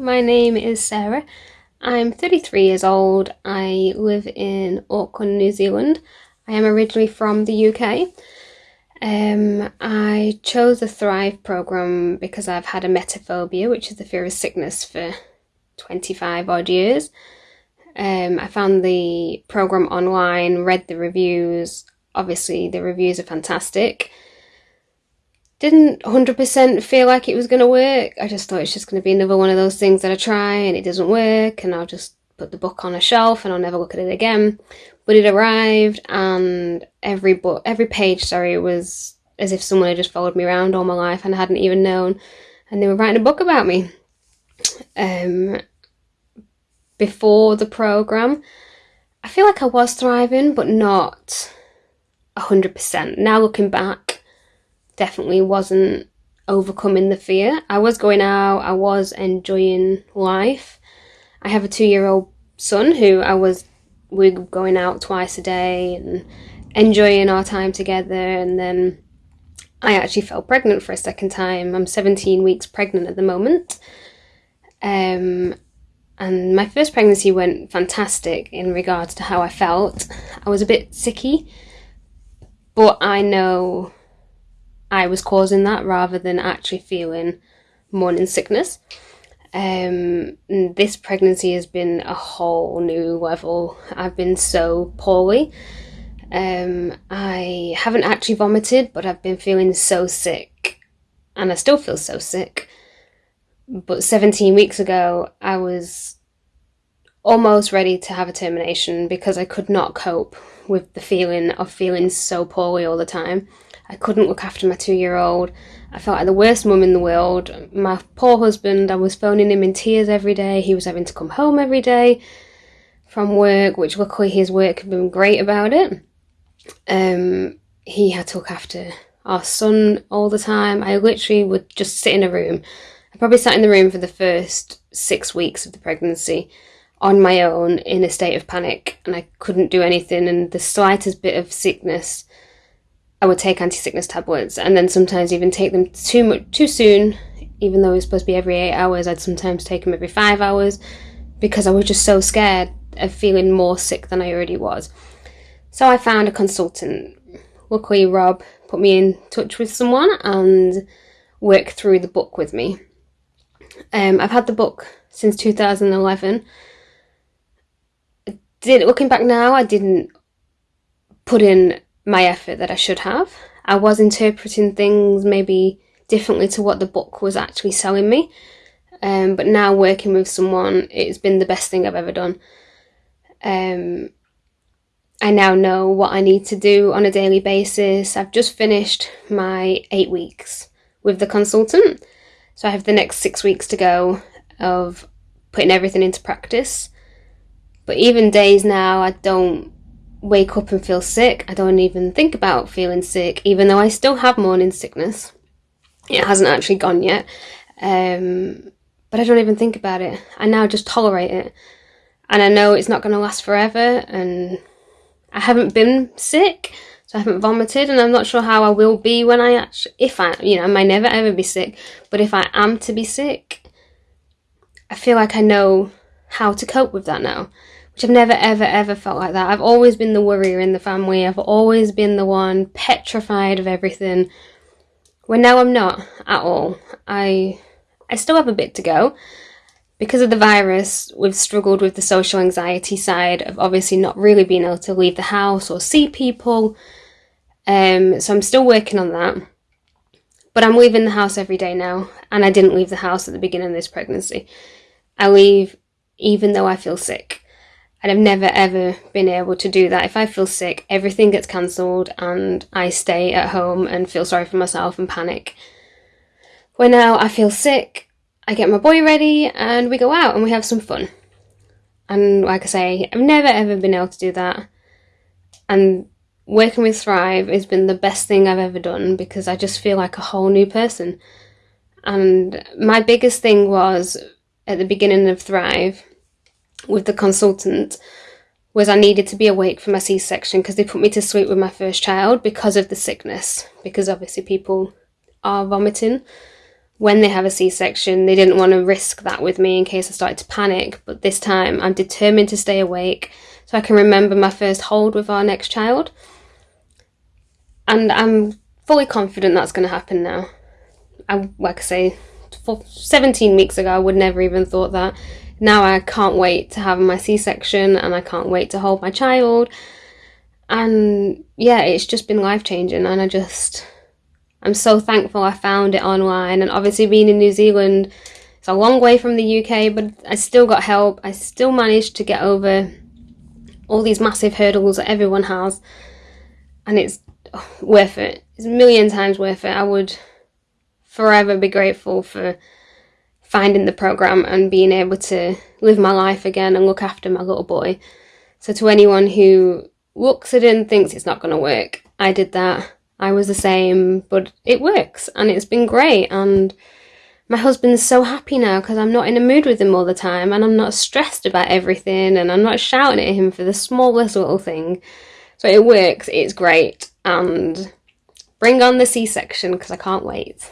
my name is Sarah. I'm 33 years old. I live in Auckland, New Zealand. I am originally from the UK. Um, I chose the Thrive program because I've had emetophobia, which is the fear of sickness, for 25 odd years. Um, I found the program online, read the reviews. Obviously, the reviews are fantastic. Didn't 100% feel like it was going to work. I just thought it's just going to be another one of those things that I try and it doesn't work, and I'll just put the book on a shelf and I'll never look at it again. But it arrived, and every book, every page, sorry, was as if someone had just followed me around all my life and I hadn't even known, and they were writing a book about me. Um, before the program, I feel like I was thriving, but not hundred percent. Now looking back, definitely wasn't overcoming the fear. I was going out, I was enjoying life. I have a two year old son who I was we were going out twice a day and enjoying our time together and then I actually fell pregnant for a second time. I'm 17 weeks pregnant at the moment. Um, and my first pregnancy went fantastic in regards to how I felt. I was a bit sicky, but I know I was causing that rather than actually feeling morning sickness. Um, this pregnancy has been a whole new level. I've been so poorly. Um, I haven't actually vomited, but I've been feeling so sick, and I still feel so sick. But 17 weeks ago, I was almost ready to have a termination because I could not cope with the feeling of feeling so poorly all the time. I couldn't look after my two year old. I felt like the worst mum in the world. My poor husband, I was phoning him in tears every day. He was having to come home every day from work, which luckily his work had been great about it. Um, he had to look after our son all the time. I literally would just sit in a room I probably sat in the room for the first six weeks of the pregnancy on my own in a state of panic and I couldn't do anything and the slightest bit of sickness I would take anti-sickness tablets and then sometimes even take them too much too soon even though it was supposed to be every eight hours I'd sometimes take them every five hours because I was just so scared of feeling more sick than I already was. So I found a consultant. Luckily Rob put me in touch with someone and worked through the book with me. Um, I've had the book since 2011. Did looking back now, I didn't put in my effort that I should have. I was interpreting things maybe differently to what the book was actually selling me. Um, but now working with someone, it's been the best thing I've ever done. Um, I now know what I need to do on a daily basis. I've just finished my eight weeks with the consultant. So I have the next six weeks to go of putting everything into practice. But even days now, I don't wake up and feel sick. I don't even think about feeling sick, even though I still have morning sickness. It hasn't actually gone yet. Um, but I don't even think about it. I now just tolerate it. And I know it's not going to last forever. And I haven't been sick. So I haven't vomited and I'm not sure how I will be when I actually, if I, you know, I may never ever be sick, but if I am to be sick, I feel like I know how to cope with that now, which I've never ever ever felt like that. I've always been the worrier in the family. I've always been the one petrified of everything. When now I'm not at all. I I still have a bit to go because of the virus, we've struggled with the social anxiety side of obviously not really being able to leave the house or see people. Um, so I'm still working on that. But I'm leaving the house every day now, and I didn't leave the house at the beginning of this pregnancy. I leave even though I feel sick. And I've never ever been able to do that. If I feel sick, everything gets cancelled and I stay at home and feel sorry for myself and panic. When now I feel sick, I get my boy ready and we go out and we have some fun. And like I say, I've never ever been able to do that. And working with Thrive has been the best thing I've ever done because I just feel like a whole new person. And my biggest thing was at the beginning of Thrive with the consultant was I needed to be awake for my C-section because they put me to sleep with my first child because of the sickness because obviously people are vomiting when they have a C section, they didn't want to risk that with me in case I started to panic. But this time, I'm determined to stay awake so I can remember my first hold with our next child. And I'm fully confident that's going to happen now. I, like I say, 17 weeks ago, I would never even thought that. Now I can't wait to have my C section and I can't wait to hold my child. And yeah, it's just been life changing, and I just I'm so thankful I found it online. And obviously, being in New Zealand, it's a long way from the UK, but I still got help. I still managed to get over all these massive hurdles that everyone has, and it's worth it. It's a million times worth it. I would forever be grateful for finding the program and being able to live my life again and look after my little boy. So, to anyone who looks at it and thinks it's not going to work, I did that I was the same, but it works and it's been great. And my husband's so happy now because I'm not in a mood with him all the time and I'm not stressed about everything and I'm not shouting at him for the smallest little thing. So it works, it's great. And bring on the C section because I can't wait.